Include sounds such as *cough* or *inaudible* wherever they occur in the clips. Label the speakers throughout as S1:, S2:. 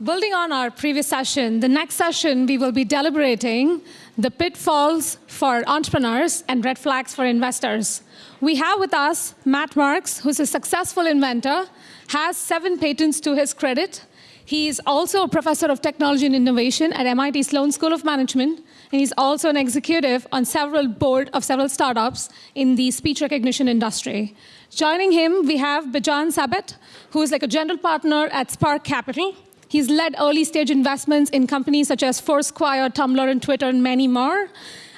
S1: Building on our previous session, the next session we will be deliberating the pitfalls for entrepreneurs and red flags for investors. We have with us Matt Marx, who's a successful inventor, has seven patents to his credit. He is also a professor of technology and innovation at MIT Sloan School of Management, and he's also an executive on several board of several startups in the speech recognition industry. Joining him, we have Bijan Sabet, who is like a general partner at Spark Capital. He's led early stage investments in companies such as Foursquare, Tumblr, and Twitter, and many more.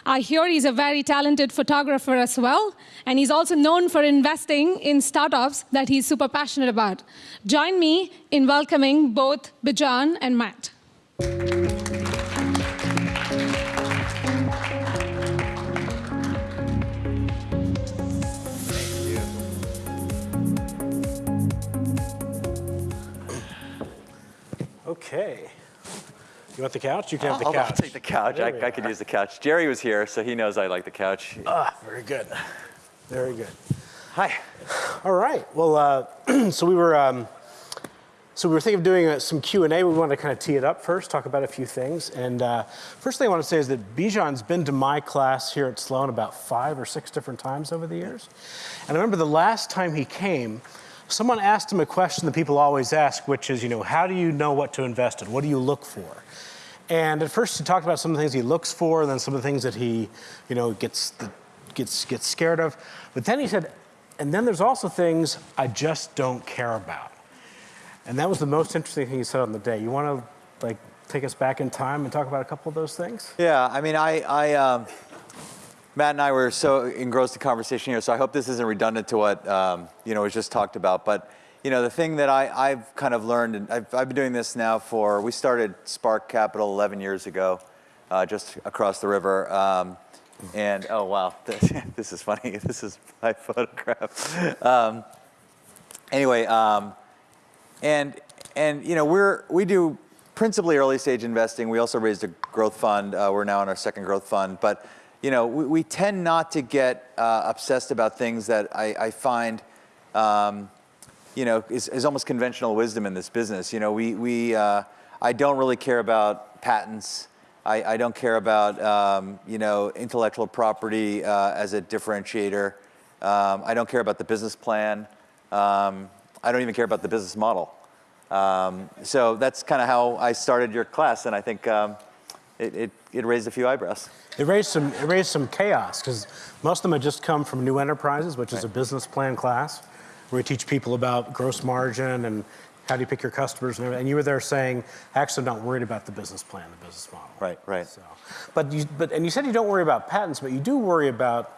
S1: I hear he's a very talented photographer as well, and he's also known for investing in startups that he's super passionate about. Join me in welcoming both Bijan and Matt.
S2: Okay. You want the couch? You can have the
S3: I'll,
S2: couch.
S3: I'll take the couch.
S2: There
S3: I, I could use the couch. Jerry was here, so he knows I like the couch.
S2: Ah, very good. Very good.
S3: Hi.
S2: All right. Well, uh, *clears throat* so we were um, so we were thinking of doing uh, some Q and A. We wanted to kind of tee it up first, talk about a few things. And uh, first thing I want to say is that Bijan's been to my class here at Sloan about five or six different times over the years. And I remember the last time he came, someone asked him a question that people always ask, which is, you know, how do you know what to invest in? What do you look for? And at first he talked about some of the things he looks for, and then some of the things that he, you know, gets gets gets scared of. But then he said, and then there's also things I just don't care about. And that was the most interesting thing he said on the day. You want to like take us back in time and talk about a couple of those things?
S3: Yeah, I mean, I, I um, Matt and I were so engrossed in conversation here, so I hope this isn't redundant to what um, you know was just talked about. But you know, the thing that I, I've kind of learned, and I've, I've been doing this now for, we started Spark Capital 11 years ago, uh, just across the river. Um, and oh wow, this, *laughs* this is funny. *laughs* This is my photograph. Um, anyway, um, and and you know we're we do principally early stage investing. We also raised a growth fund. Uh, we're now in our second growth fund, but you know we, we tend not to get uh, obsessed about things that I, I find. Um, you know, is, is almost conventional wisdom in this business. You know, we, we uh, I don't really care about patents. I, I don't care about, um, you know, intellectual property uh, as a differentiator. Um, I don't care about the business plan. Um, I don't even care about the business model. Um, so that's kind of how I started your class, and I think um, it, it, it raised a few eyebrows.
S2: It raised some it raised some chaos because most of them had just come from New Enterprises, which is
S3: Right.
S2: a business plan class, where we teach people about gross margin and how do you pick your customers and everything. And you were there saying, actually, I'm not worried about the business plan, the business model.
S3: Right, right.
S2: So, but you, but and you said you don't worry about patents, but you do worry about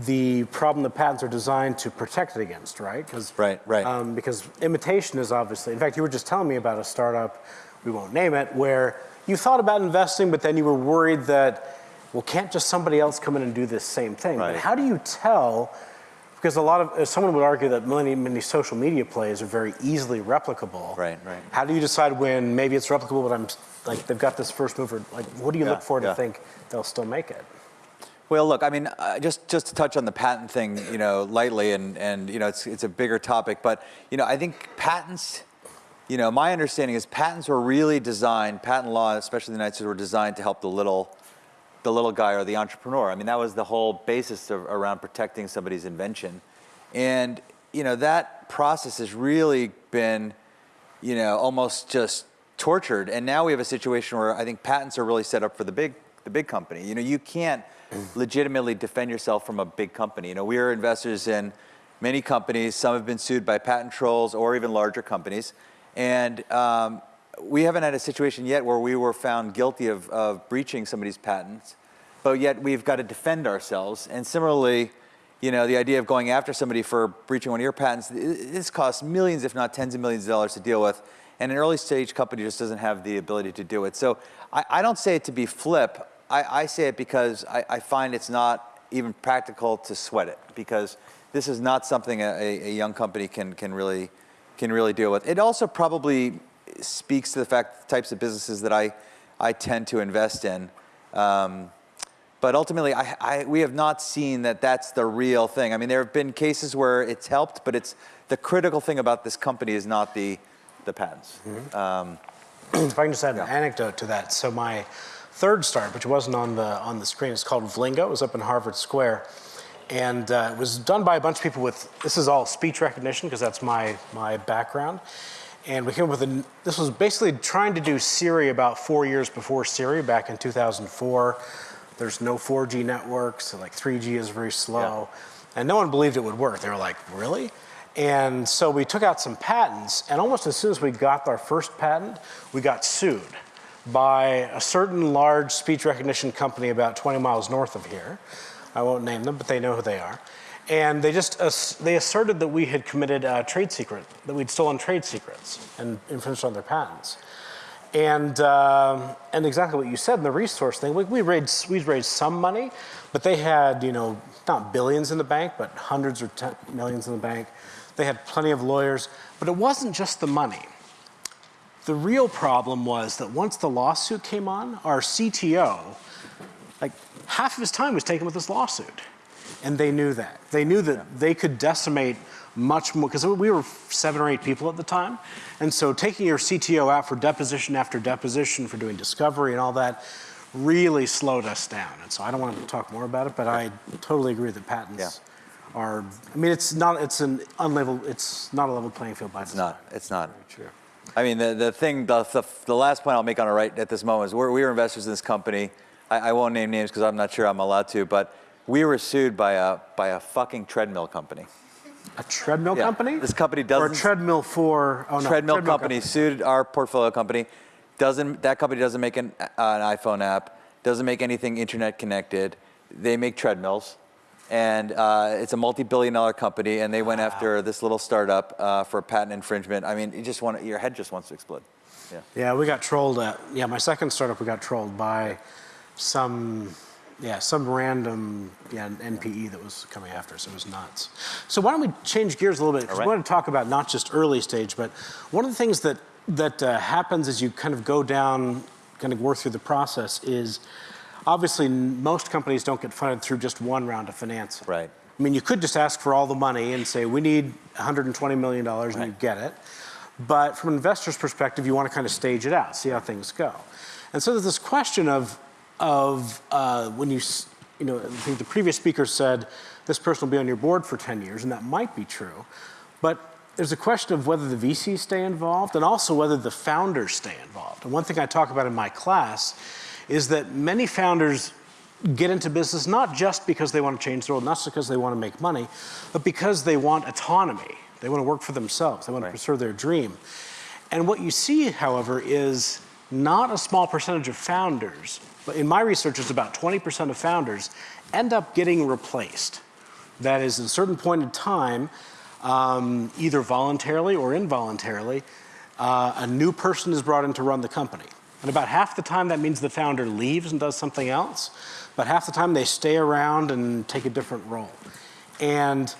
S2: the problem that patents are designed to protect it against, right? Because
S3: Right, right.
S2: Um, because imitation is obviously. In fact, you were just telling me about a startup. We won't name it, where you thought about investing, but then you were worried that, well, can't just somebody else come in and do this same thing?
S3: Right.
S2: But how do you tell? Because a lot of someone would argue that many many social media plays are very easily replicable.
S3: Right, right.
S2: How do you decide when maybe it's replicable, but I'm like they've got this first mover? Like, what do you
S3: Yeah,
S2: look for to think they'll still make it?
S3: Well, look, I mean, uh, just just to touch on the patent thing, you know, lightly, and and you know, it's it's a bigger topic, but you know, I think patents, you know, my understanding is patents were really designed, patent law, especially in the United States, were designed to help the little, the little guy or the entrepreneur. I mean, that was the whole basis of, around protecting somebody's invention, and you know, that process has really been, you know, almost just tortured. And now we have a situation where I think patents are really set up for the big, the big company. You know, you can't *clears throat* legitimately defend yourself from a big company. You know, we are investors in many companies. Some have been sued by patent trolls or even larger companies. And um, we haven't had a situation yet where we were found guilty of, of breaching somebody's patents, but yet we've got to defend ourselves. And similarly, you know, the idea of going after somebody for breaching one of your patents, this costs millions, if not tens of millions of dollars to deal with. And an early stage company just doesn't have the ability to do it. So I, I don't say it to be flip. I, I say it because I, I find it's not even practical to sweat it because this is not something a, a young company can, can, really, can really deal with. It also probably speaks to the fact the types of businesses that I, I tend to invest in. Um, but ultimately, I, I, we have not seen that that's the real thing. I mean, there have been cases where it's helped, but it's the critical thing about this company is not the, the patents. Um,
S2: if I can just add an anecdote to that. So my third startup, which wasn't on the on the screen, is called Vlingo. It was up in Harvard Square, and uh, it was done by a bunch of people with. This is all speech recognition because that's my my background. And we came up with a. This was basically trying to do Siri about four years before Siri, back in 2004. There's no 4G networks, so like 3G is very slow, and no one believed it would work. They were like, really? And so we took out some patents, and almost as soon as we got our first patent, we got sued by a certain large speech recognition company about 20 miles north of here. I won't name them, but they know who they are. And they just ass- they asserted that we had committed a trade secret, that we'd stolen trade secrets and infringed on their patents. And, um, and exactly what you said in the resource thing, we, we, raised, we raised some money, but they had, you know, not billions in the bank, but hundreds or millions in the bank. They had plenty of lawyers, but it wasn't just the money. The real problem was that once the lawsuit came on, our CTO, like half of his time was taken with this lawsuit. And they knew that. They knew that they could decimate much more, because we were seven or eight people at the time. And so taking your CTO out for deposition after deposition, for doing discovery and all that, really slowed us down. And so I don't want to talk more about it, but I totally agree that patents are, I mean, it's not, it's an unlevel, it's not a level playing field by
S3: It's
S2: design.
S3: not. It's not.
S2: True.
S3: I mean, the, the thing, the, the, the last point I'll make on it right at this moment is we're, we were investors in this company. I, I won't name names because I'm not sure I'm allowed to, but we were sued by a, by a fucking treadmill company.
S2: A treadmill
S3: Yeah.
S2: company?
S3: This company
S2: Or a
S3: doesn't.
S2: treadmill for, oh no.
S3: treadmill, company, sued our portfolio company. Doesn't that company doesn't make an, uh, an iPhone app? Doesn't make anything internet connected. They make treadmills, and uh, it's a multi-billion-dollar company. And they went after this little startup uh, for patent infringement. I mean, you just want your head just wants to explode. Yeah.
S2: Yeah, we got trolled at, yeah, my second startup, we got trolled by some, yeah, some random yeah, NPE that was coming after us. It was nuts. So why don't we change gears a little bit? Because
S3: All
S2: we want to talk about not just early stage, but one of the things that, that uh, happens as you kind of go down, kind of work through the process is obviously most companies don't get funded through just one round of financing.
S3: Right.
S2: I mean, you could just ask for all the money and say, we need $120 million, and you get it. But from an investor's perspective, you want to kind of stage it out, see how things go. And so there's this question of, of uh, when you, you know, I think the previous speaker said this person will be on your board for 10 years, and that might be true. But there's a question of whether the VCs stay involved and also whether the founders stay involved. And one thing I talk about in my class is that many founders get into business not just because they want to change the world, not just because they want to make money, but because they want autonomy. They want to work for themselves. They want
S3: Right.
S2: to pursue their dream. And what you see, however, is not a small percentage of founders, in my research, it's about 20% of founders end up getting replaced. That is, at a certain point in time, um, either voluntarily or involuntarily, uh, a new person is brought in to run the company. And about half the time, that means the founder leaves and does something else. But half the time, they stay around and take a different role. And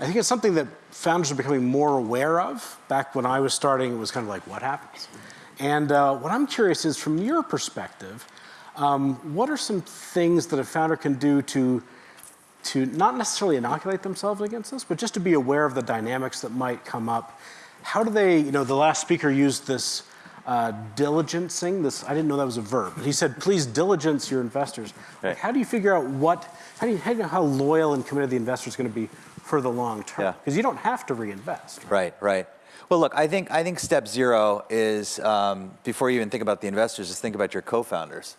S2: I think it's something that founders are becoming more aware of. Back when I was starting, it was kind of like, what happens? And uh, what I'm curious is, from your perspective, um, what are some things that a founder can do to to not necessarily inoculate themselves against this, but just to be aware of the dynamics that might come up. How do they, you know, the last speaker used this uh, diligencing, this, I didn't know that was a verb, but he said, please diligence your investors.
S3: Right.
S2: Like, how do you figure out what, how do you, how do you know how loyal and committed the investor is going to be for the long term?
S3: Yeah.
S2: Because you don't have to reinvest.
S3: Right, right. Well, look, I think I think step zero is um, before you even think about the investors, is think about your co-founders.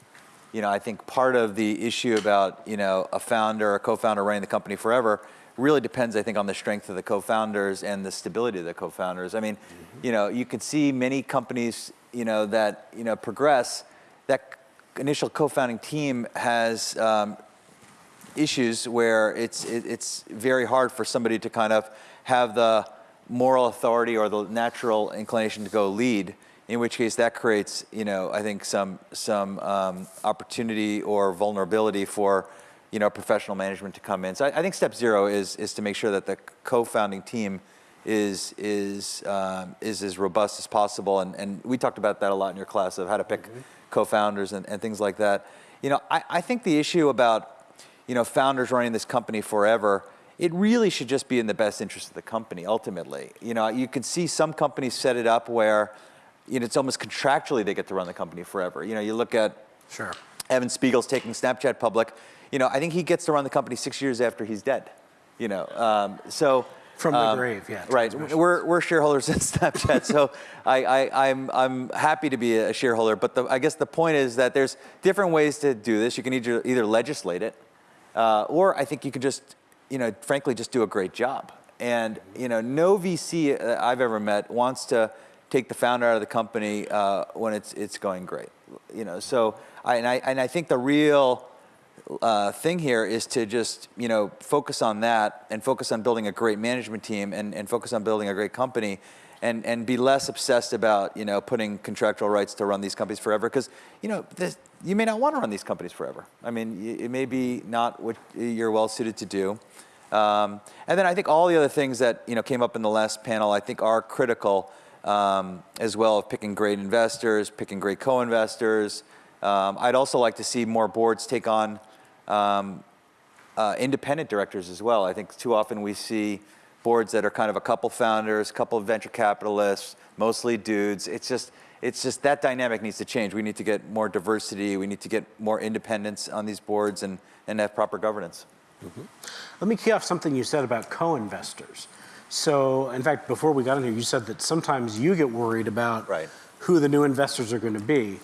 S3: You know, I think part of the issue about you know a founder, a co-founder running the company forever, really depends, I think, on the strength of the co-founders and the stability of the co-founders. I mean, you know, you could see many companies, you know, that you know progress. That initial co-founding team has um, issues where it's it, it's very hard for somebody to kind of have the moral authority or the natural inclination to go lead. In which case, that creates, you know, I think some some um, opportunity or vulnerability for, you know, professional management to come in. So I, I think step zero is is to make sure that the co-founding team is is um, is as robust as possible. And and we talked about that a lot in your class of how to pick co-founders and, and things like that. You know, I, I think the issue about you know, founders running this company forever, it really should just be in the best interest of the company ultimately. You know, you can see some companies set it up where, you know, it's almost contractually they get to run the company forever. You know, you look at
S2: Sure.
S3: Evan Spiegel's taking Snapchat public. You know, I think he gets to run the company six years after he's dead. You know, um, so
S2: From the
S3: um,
S2: grave, yeah,
S3: Right. We're, we're shareholders in *laughs* Snapchat, so *laughs* I, I, I'm, I'm happy to be a shareholder. But the, I guess the point is that there's different ways to do this. You can either, either legislate it, uh, or I think you can just, you know, frankly, just do a great job. And you know, no VC uh, I've ever met wants to take the founder out of the company uh, when it's it's going great. You know, so I and I and I think the real uh, thing here is to just you know focus on that and focus on building a great management team and, and focus on building a great company and, and be less obsessed about you know putting contractual rights to run these companies forever because you know this, you may not want to run these companies forever. I mean it may be not what you're well suited to do. Um, and then I think all the other things that you know came up in the last panel I think are critical um, as well of picking great investors, picking great co-investors. Um, I'd also like to see more boards take on um, uh, independent directors as well. I think too often we see boards that are kind of a couple founders, couple venture capitalists, mostly dudes. It's just, it's just that dynamic needs to change. We need to get more diversity. We need to get more independence on these boards and, and have proper governance.
S2: Let me key off something you said about co-investors. So, in fact, before we got in here, you said that sometimes you get worried about
S3: Right.
S2: who the new investors are going to be.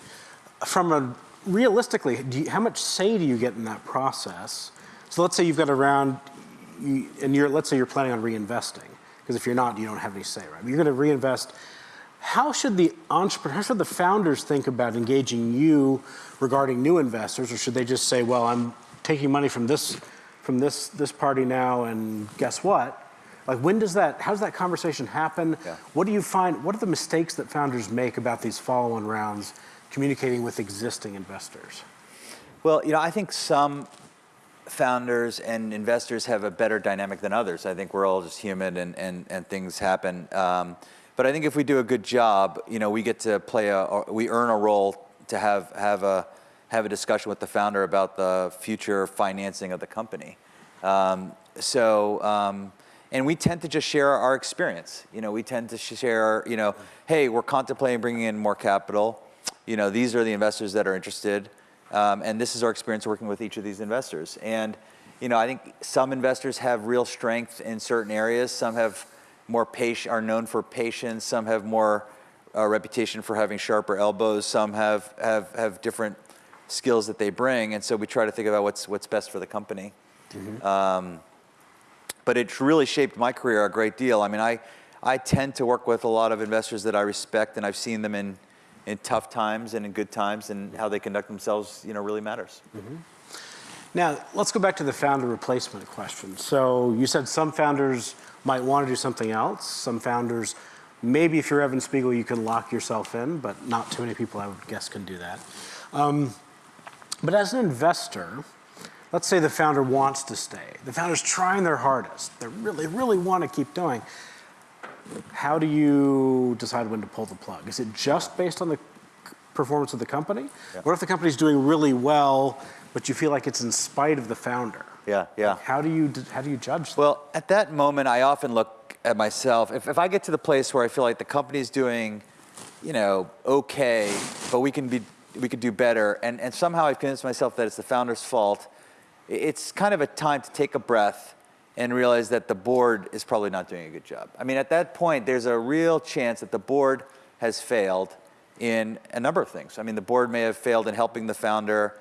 S2: From a realistically, do you, how much say do you get in that process? So, let's say you've got a round, you, and you're let's say you're planning on reinvesting, because if you're not, you don't have any say, right? But you're going to reinvest. How should the entrepreneur, how should the founders think about engaging you regarding new investors, or should they just say, "Well, I'm taking money from this, from this this party now, and guess what?" Like, when does that? How does that conversation happen?
S3: Yeah.
S2: What do you find? What are the mistakes that founders make about these follow-on rounds, communicating with existing investors?
S3: Well, you know, I think some founders and investors have a better dynamic than others. I think we're all just human and, and, and things happen. Um, but I think if we do a good job, you know, we get to play a, we earn a role to have, have, a, have a discussion with the founder about the future financing of the company. Um, so, um, and we tend to just share our experience. You know, we tend to share, you know, hey, we're contemplating bringing in more capital. You know, these are the investors that are interested. Um, and this is our experience working with each of these investors. And, you know, I think some investors have real strength in certain areas. Some have more patient, are known for patience. Some have more uh, reputation for having sharper elbows. Some have, have, have different skills that they bring. And so we try to think about what's, what's best for the company. Um, but it's really shaped my career a great deal. I mean, I, I tend to work with a lot of investors that I respect, and I've seen them in, in tough times and in good times, and how they conduct themselves, you know, really matters.
S2: Now, let's go back to the founder replacement question. So you said some founders might want to do something else. Some founders, maybe if you're Evan Spiegel, you can lock yourself in, but not too many people, I would guess, can do that. Um, but as an investor, let's say the founder wants to stay. The founder's trying their hardest. They really, really want to keep doing. How do you decide when to pull the plug? Is it just based on the performance of the company? What if the company's doing really well, but you feel like it's in spite of the founder?
S3: Yeah, yeah.
S2: How do you how do you judge that?
S3: Well, at that moment, I often look at myself. If, if I get to the place where I feel like the company's doing, you know, okay, but we can be, we could do better, and, and somehow I've convinced myself that it's the founder's fault, it's kind of a time to take a breath and realize that the board is probably not doing a good job. I mean, at that point, there's a real chance that the board has failed in a number of things. I mean, the board may have failed in helping the founder,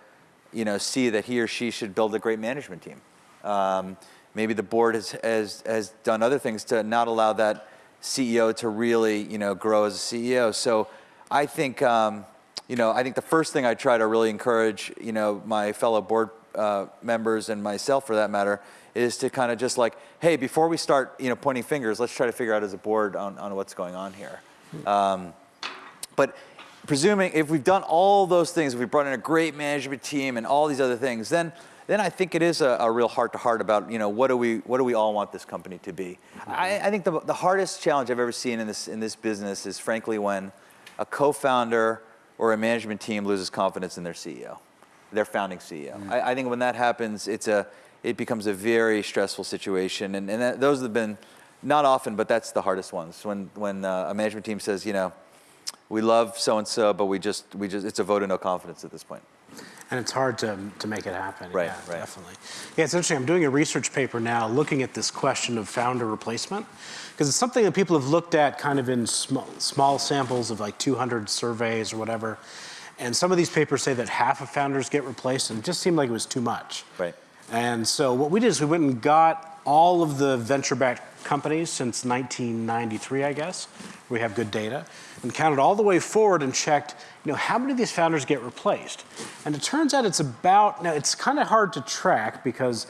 S3: you know, see that he or she should build a great management team. Um, maybe the board has, has, has done other things to not allow that CEO to really, you know, grow as a CEO. So I think, um, you know, I think the first thing I try to really encourage, you know, my fellow board uh, members and myself, for that matter, is to kind of just like, hey, before we start, you know, pointing fingers, let's try to figure out as a board on, on what's going on here. Um, but presuming if we've done all those things, if we've brought in a great management team and all these other things, then then I think it is a, a real heart to heart about you know what do we what do we all want this company to be. I, I think the, the hardest challenge I've ever seen in this in this business is frankly when a co-founder or a management team loses confidence in their CEO, their founding CEO. I, I think when that happens, it's a it becomes a very stressful situation, and, and that, those have been not often, but that's the hardest ones when when uh, a management team says you know we love so and so, but we just we just it's a vote of no confidence at this point.
S2: And it's hard to, to make it happen.
S3: Right,
S2: yeah,
S3: right.
S2: Definitely. Yeah, it's interesting. I'm doing a research paper now looking at this question of founder replacement because it's something that people have looked at kind of in small, small samples of like 200 surveys or whatever. And some of these papers say that half of founders get replaced, and it just seemed like it was too much.
S3: Right.
S2: And so what we did is we went and got all of the venture-backed companies since 1993, I guess. We have good data, and counted all the way forward and checked, you know, how many of these founders get replaced? And it turns out it's about now. It's kind of hard to track because,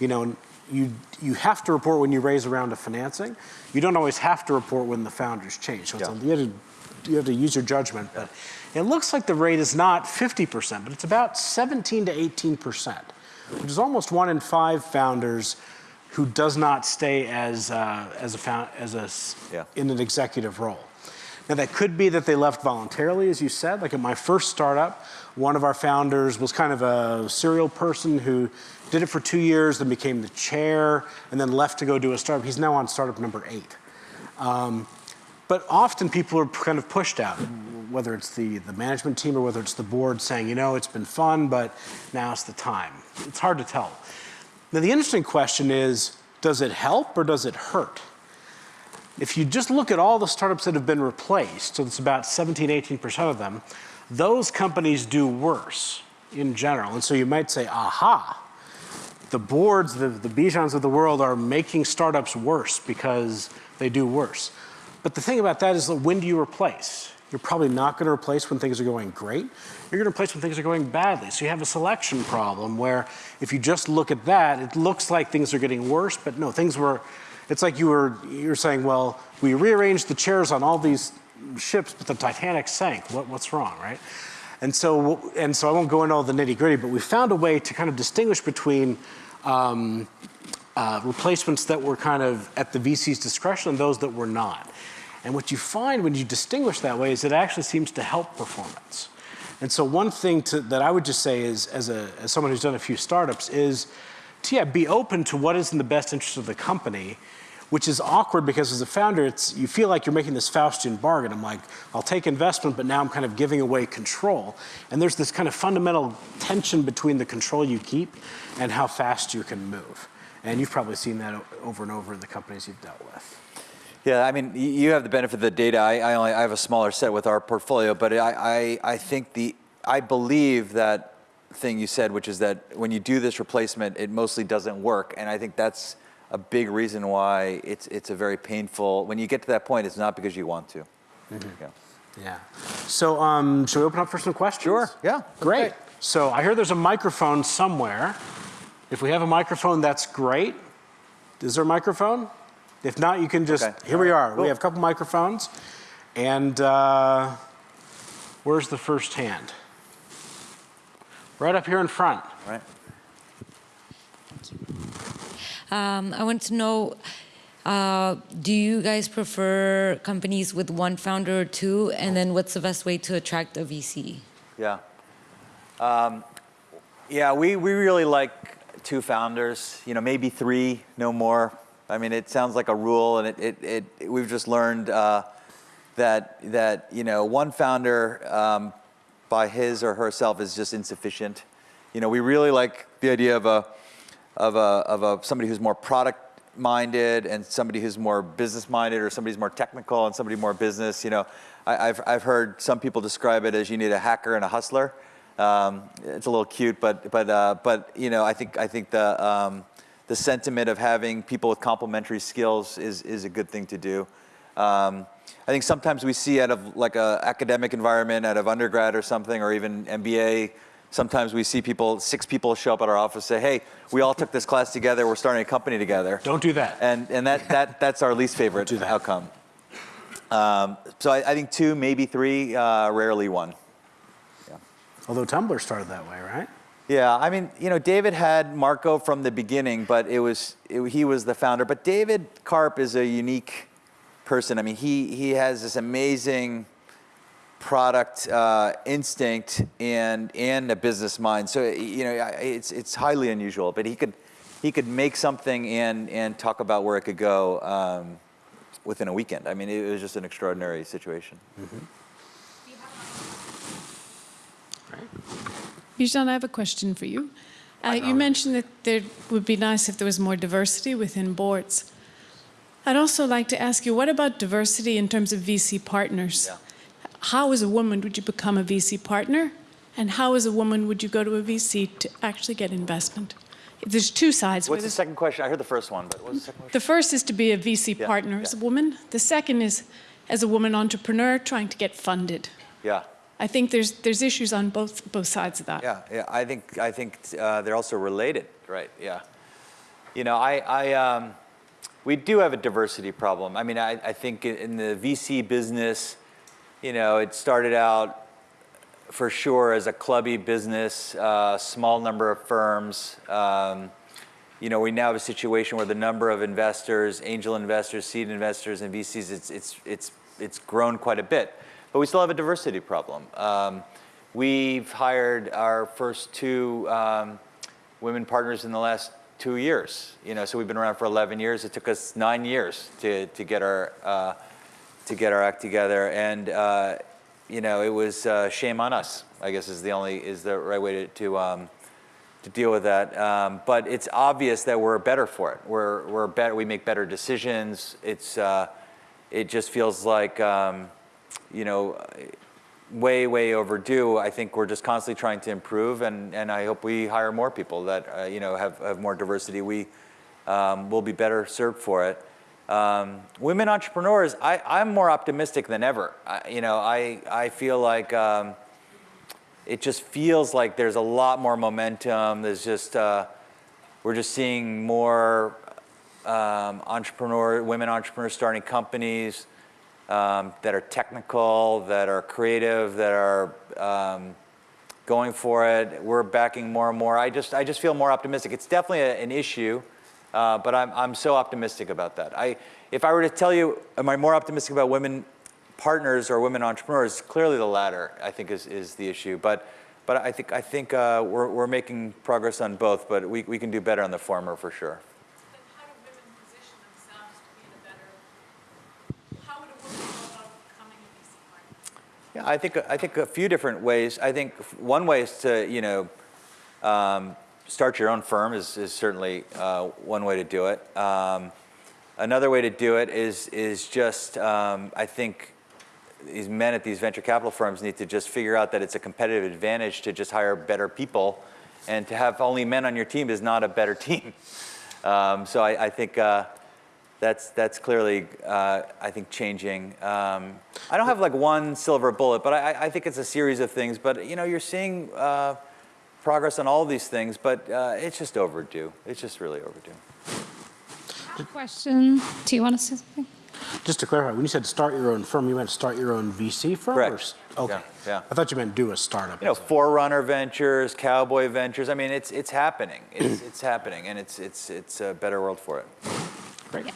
S2: you know, you you have to report when you raise a round of financing. You don't always have to report when the founders change. So it's
S3: Yeah.
S2: a, you, have to, you have to use your judgment. But it looks like the rate is not 50%, but it's about 17 to 18 percent which is almost one in five founders who does not stay as, uh, as a found, as a,
S3: Yeah.
S2: in an executive role. Now that could be that they left voluntarily, as you said. Like at my first startup, one of our founders was kind of a serial person who did it for two years, then became the chair, and then left to go do a startup. He's now on startup number eight. But often people are kind of pushed out, whether it's the, the management team or whether it's the board saying, you know, it's been fun, but now's the time. It's hard to tell. Now, the interesting question is does it help or does it hurt? If you just look at all the startups that have been replaced, so it's about 17, 18% of them, those companies do worse in general. And so you might say, aha, the boards, the, the Bijans of the world are making startups worse because they do worse. But the thing about that is that when do you replace? You're probably not going to replace when things are going great. You're going to replace when things are going badly. So you have a selection problem where if you just look at that, it looks like things are getting worse, but no, things were, it's like you were, you're saying, well, we rearranged the chairs on all these ships, but the Titanic sank. What, what's wrong, right? And so, and so I won't go into all the nitty gritty, but we found a way to kind of distinguish between um, uh, replacements that were kind of at the VC's discretion and those that were not. And what you find when you distinguish that way is it actually seems to help performance. And so one thing to, that I would just say is, as, a, as someone who's done a few startups, is to yeah, be open to what is in the best interest of the company, which is awkward because as a founder, it's, you feel like you're making this Faustian bargain. I'm like, I'll take investment, but now I'm kind of giving away control. And there's this kind of fundamental tension between the control you keep and how fast you can move. And you've probably seen that over and over in the companies you've dealt with.
S3: Yeah, I mean, you have the benefit of the data. I, I only I have a smaller set with our portfolio, but I, I, I think the I believe that thing you said, which is that when you do this replacement, it mostly doesn't work, and I think that's a big reason why it's it's a very painful. When you get to that point, it's not because you want to. Yeah.
S2: Yeah. So, um, should we open up for some questions?
S3: Sure. Yeah.
S2: Great. So, I hear there's a microphone somewhere. If we have a microphone, that's great. Is there a microphone? If not, you can just.
S3: Okay.
S2: Here we are.
S3: Cool.
S2: We have a couple microphones. And uh, where's the first hand? Right up here in front.
S3: Right.
S4: Um, I want to know, uh, do you guys prefer companies with one founder or two? And then what's the best way to attract a VC?
S3: Yeah. Um, yeah, we, we really like two founders, you know, maybe three, no more. I mean, it sounds like a rule, and it, it, it we've just learned uh, that, that, you know, one founder um, by his or herself is just insufficient. You know, we really like the idea of a, of a, of a somebody who's more product minded and somebody who's more business minded or somebody's more technical and somebody more business. You know, I, I've, I've heard some people describe it as you need a hacker and a hustler. Um, it's a little cute, but, but, uh, but you know, I think, I think the, um, the sentiment of having people with complementary skills is, is a good thing to do. Um, I think sometimes we see out of like a academic environment, out of undergrad or something, or even MBA, sometimes we see people, six people show up at our office say, hey, we all took this class together, we're starting a company together.
S2: Don't do that.
S3: And, and that, that, that's our least favorite
S2: do that.
S3: outcome. Um, so I, I think two, maybe three, uh, rarely one. Yeah.
S2: Although Tumblr started that way, right?
S3: Yeah, I mean, you know, David had Marco from the beginning, but it was it, he was the founder. But David Karp is a unique person. I mean, he he has this amazing product uh, instinct and and a business mind. So you know, it's it's highly unusual. But he could he could make something and and talk about where it could go um, within a weekend. I mean, it was just an extraordinary situation.
S5: Bijan, I have a question for you. Uh, you mentioned that there would be nice if there was more diversity within boards. I'd also like to ask you, what about diversity in terms of VC partners?
S3: Yeah.
S5: How, as a woman, would you become a VC partner? And how, as a woman, would you go to a VC to actually get investment? There's two sides.
S3: What's the second question? I heard the first one, but what's the second question?
S5: the first is to be a VC
S3: Yeah,
S5: partner as a woman. The second is as a woman entrepreneur trying to get funded.
S3: Yeah.
S5: I think there's, there's issues on both, both sides of that.
S3: Yeah, yeah. I think I think uh, they're also related, right? Yeah. You know, I, I um, we do have a diversity problem. I mean, I, I think in- in the VC business, you know, it started out for sure as a clubby business, uh, small number of firms. Um, you know, we now have a situation where the number of investors, angel investors, seed investors, and VCs, it's, it's, it's, it's grown quite a bit. But we still have a diversity problem. Um, we've hired our first two um, women partners in the last two years. You know, so we've been around for 11 years. It took us nine years to, to get our uh, to get our act together, and uh, you know, it was uh, shame on us. I guess is the only is the right way to to, um, to deal with that. Um, but it's obvious that we're better for it. We're we're better. We make better decisions. It's uh, it just feels like um, you know way way overdue. I think we're just constantly trying to improve, and and I hope we hire more people that uh, you know have have more diversity. We um, will be better served for it. Um, women entrepreneurs, I, I'm more optimistic than ever. I, you know, I I feel like. Um, it just feels like there's a lot more momentum. There's just uh, we're just seeing more um, entrepreneur women entrepreneurs starting companies um, that are technical, that are creative, that are um, going for it. We're backing more and more. I just I just feel more optimistic. It's definitely a, an issue, uh, but I'm I'm so optimistic about that. I if I were to tell you, am I more optimistic about women partners or women entrepreneurs? Clearly, the latter. I think is is the issue, but. But I think I think uh, we're we're making progress on both, but we, we can do better on the former for sure.
S5: how do women position themselves to be in a better, how would a woman go about becoming a VC partner?
S3: Yeah, I think I think a few different ways. I think one way is to you know um, start your own firm is is certainly uh, one way to do it. Um, another way to do it is is just um, I think these men at these venture capital firms need to just figure out that it's a competitive advantage to just hire better people, and to have only men on your team is not a better *laughs* team. Um, so I, I think. Uh, that's that's clearly uh, I think changing. Um, I don't have like one silver bullet, but I, I think it's a series of things. But you know, you're seeing uh, progress on all these things, but uh, it's just overdue. It's just really overdue.
S1: Question. Do you want to say something?
S2: Just to clarify, when you said start your own firm, you meant start your own VC firm?
S3: Correct.
S2: s- Okay.
S3: Yeah, yeah.
S2: I thought you meant do a startup.
S3: You know, Forerunner Ventures, Cowboy Ventures. I mean, it's it's happening. It's it's happening, and it's it's it's a better world for it.
S2: Great.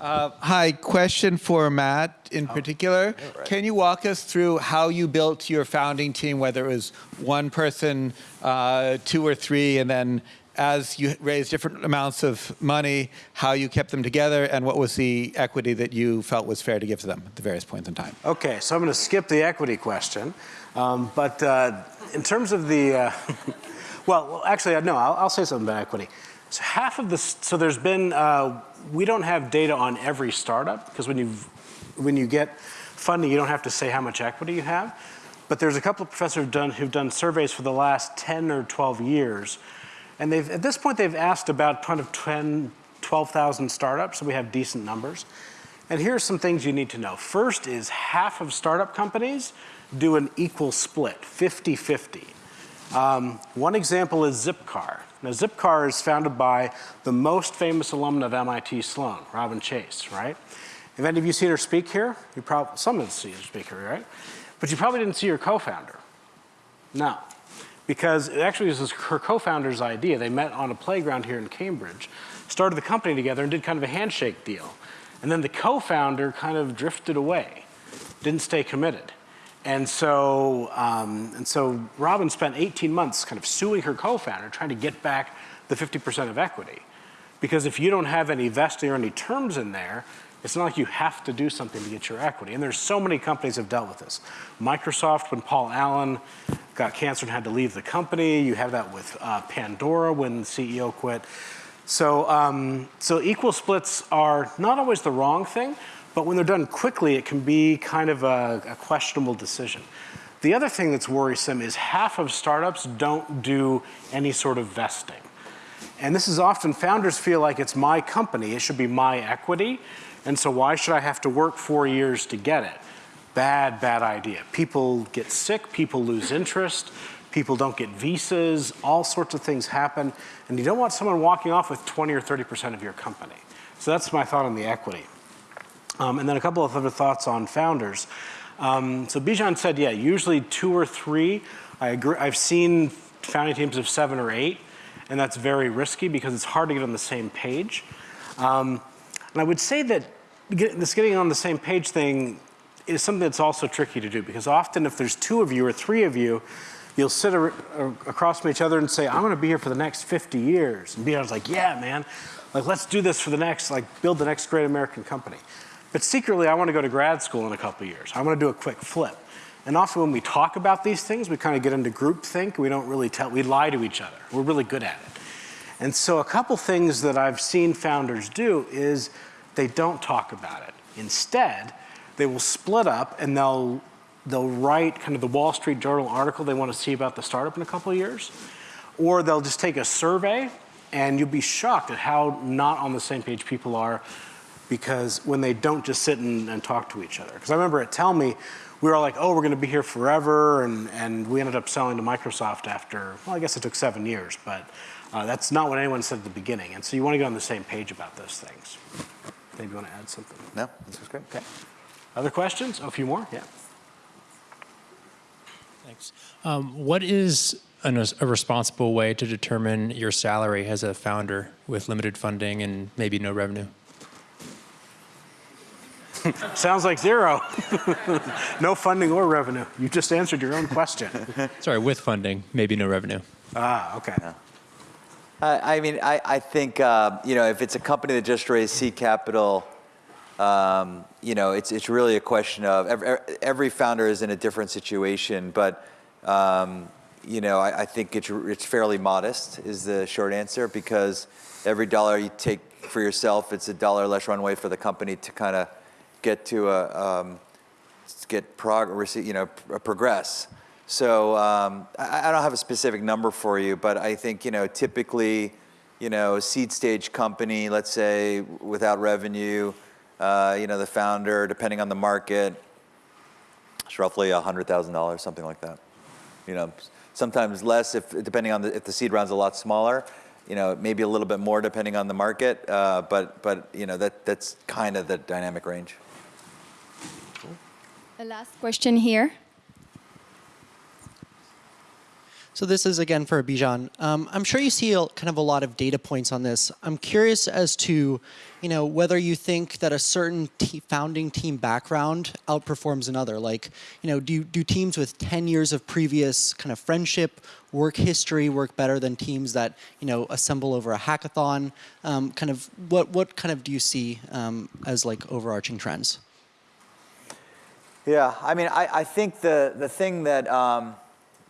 S6: Hi, question for Matt in particular.
S3: right.
S6: Can you walk us through how you built your founding team, whether it was one person, uh, two or three, and then as you raised different amounts of money, how you kept them together, and what was the equity that you felt was fair to give to them at the various points in time?
S2: Okay, so I'm going to skip the equity question. Um, but uh, in terms of the, uh, *laughs* well, well, actually, uh, no, I'll, I'll say something about equity. So half of this, so there's been, uh, we don't have data on every startup because when you when you get funding, you don't have to say how much equity you have. But there's a couple of professors who've done, who've done surveys for the last 10 or 12 years. And they've, at this point, they've asked about kind of 10, 12,000 startups, so we have decent numbers. And here's some things you need to know. First is half of startup companies do an equal split, 50-50. Um, one example is Zipcar. Now, Zipcar is founded by the most famous alumna of MIT Sloan, Robin Chase, right? Have any of you seen her speak here? You probably, some have seen her speak here, right? But you probably didn't see her co-founder. No, because it actually was her co-founder's idea. They met on a playground here in Cambridge, started the company together and did kind of a handshake deal. And then the co-founder kind of drifted away, didn't stay committed. And so, um, and so Robin spent 18 months kind of suing her co-founder, trying to get back the 50% of equity. Because if you don't have any vesting or any terms in there, it's not like you have to do something to get your equity. And there's so many companies have dealt with this. Microsoft, when Paul Allen got cancer and had to leave the company. You have that with uh, Pandora when the CEO quit. So, um, so equal splits are not always the wrong thing, but when they're done quickly, it can be kind of a, a questionable decision. The other thing that's worrisome is half of startups don't do any sort of vesting. And this is often founders feel like it's my company, it should be my equity, and so why should I have to work four years to get it? Bad, bad idea. People get sick, people lose interest, people don't get visas, all sorts of things happen, and you don't want someone walking off with 20 or 30% of your company. So that's my thought on the equity. Um, and then a couple of other thoughts on founders. Um, so Bijan said, yeah, usually two or three. I agree. I've seen founding teams of seven or eight, and that's very risky because it's hard to get on the same page. Um, and I would say that get, this getting on the same page thing is something that's also tricky to do because often if there's two of you or three of you, you'll sit ar- ar- across from each other and say, I'm going to be here for the next 50 years. And Bijan's like, yeah, man, like let's do this for the next, like build the next great American company. But secretly, I want to go to grad school in a couple years. I want to do a quick flip. And often when we talk about these things, we kind of get into groupthink. We don't really tell, we lie to each other. We're really good at it. And so a couple things that I've seen founders do is they don't talk about it. Instead, they will split up and they'll, they'll write kind of the Wall Street Journal article they want to see about the startup in a couple years. Or they'll just take a survey and you'll be shocked at how not on the same page people are because when they don't just sit and, and talk to each other. Because I remember at Tellme, we were all like, oh, we're going to be here forever. And, and we ended up selling to Microsoft after, well, I guess it took seven years, but uh, that's not what anyone said at the beginning. And so you want to get on the same page about those things. Maybe you want to add something.
S3: No, this was great.
S2: Okay. Other questions? Oh, a few more? Yeah.
S7: Thanks. Um, what is an, a responsible way to determine your salary as a founder with limited funding and maybe no revenue? *laughs*
S2: Sounds like zero. *laughs* no funding or revenue. You just answered your own question. *laughs*
S7: Sorry, with funding, maybe no revenue.
S2: ah, okay.
S3: I I mean, I, I think, uh, you know, if it's a company that just raised seed capital, um, you know, it's, it's really a question of every, every founder is in a different situation, but, um, you know, I, I think it's, it's fairly modest is the short answer because every dollar you take for yourself, it's a dollar less runway for the company to kind of get to a, um, get progress, you know, p- progress. So um, I, I don't have a specific number for you, but I think you know typically, you know, a seed stage company, let's say without revenue, uh, you know, the founder, depending on the market, it's roughly hundred thousand dollars, something like that. You know, sometimes less if depending on the, if the seed round's a lot smaller. You know, maybe a little bit more depending on the market, uh, but but you know that that's kind of the dynamic range.
S8: The last question here.
S9: So this is again for Bijan. Um, I'm sure you see a, kind of a lot of data points on this. I'm curious as to, you know, whether you think that a certain founding team background outperforms another. Like, you know, do do teams with 10 years of previous kind of friendship, work history work better than teams that you know assemble over a hackathon? Um, kind of what what kind of do you see um, as like overarching trends?
S3: Yeah, I mean, I, I think the, the thing that, um,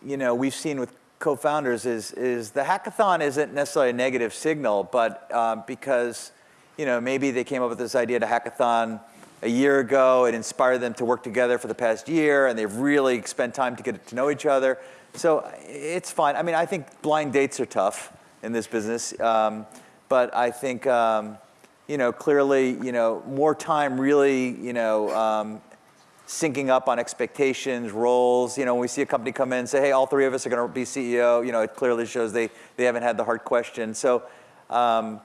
S3: you know, we've seen with co-founders is, is the hackathon isn't necessarily a negative signal, but um, because, you know, maybe they came up with this idea to hackathon a year ago, it inspired them to work together for the past year, and they've really spent time to get to know each other. So it's fine. I mean, I think blind dates are tough in this business, um, but I think, um, you know, clearly, you know, more time really, you know, um, syncing up on expectations, roles. You know, when we see a company come in and say, hey, all three of us are going to be CEO, you know, it clearly shows they, they haven't had the hard question. So um,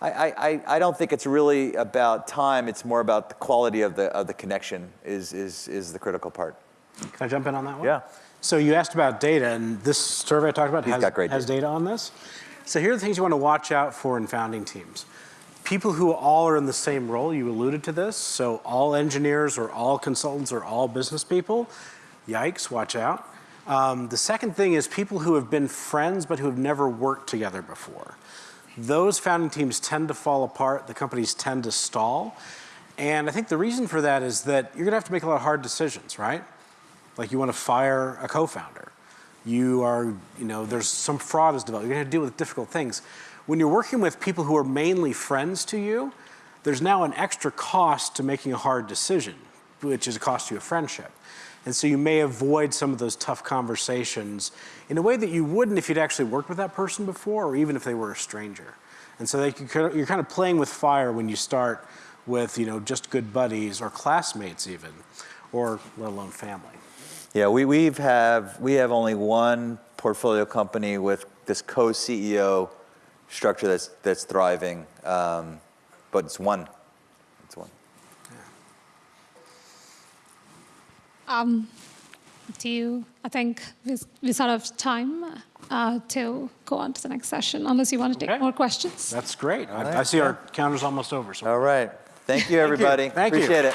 S3: I, I, I don't think it's really about time. It's more about the quality of the, of the connection is, is, is the critical part.
S2: Can I jump in on that one?
S3: Yeah.
S2: So you asked about data, and this survey I talked about
S3: He's
S2: has,
S3: got great
S2: has
S3: data.
S2: data on this. So here are the things you want to watch out for in founding teams. People who all are in the same role, you alluded to this, so all engineers or all consultants or all business people, yikes, watch out. Um, the second thing is people who have been friends but who have never worked together before. Those founding teams tend to fall apart, the companies tend to stall. And I think the reason for that is that you're gonna have to make a lot of hard decisions, right? Like you wanna fire a co-founder. You are, you know, there's some fraud is developed. You're going to deal with difficult things. When you're working with people who are mainly friends to you, there's now an extra cost to making a hard decision, which is a cost to your friendship. And so you may avoid some of those tough conversations in a way that you wouldn't if you'd actually worked with that person before, or even if they were a stranger. And so they, can- you're kind of playing with fire when you start with, you know, just good buddies or classmates even, or let alone family.
S3: Yeah, we, we've have, we have only one portfolio company with this co-CEO structure that's, that's thriving, um, but it's one. It's one.
S1: Um, do you, I think we, we sort of time uh, to go on to the next session, unless you want to take
S2: Okay.
S1: more questions.
S2: That's great. I, I see our counter's almost over. So
S3: All right. Thank you, everybody.
S2: Thank you.
S3: Appreciate it.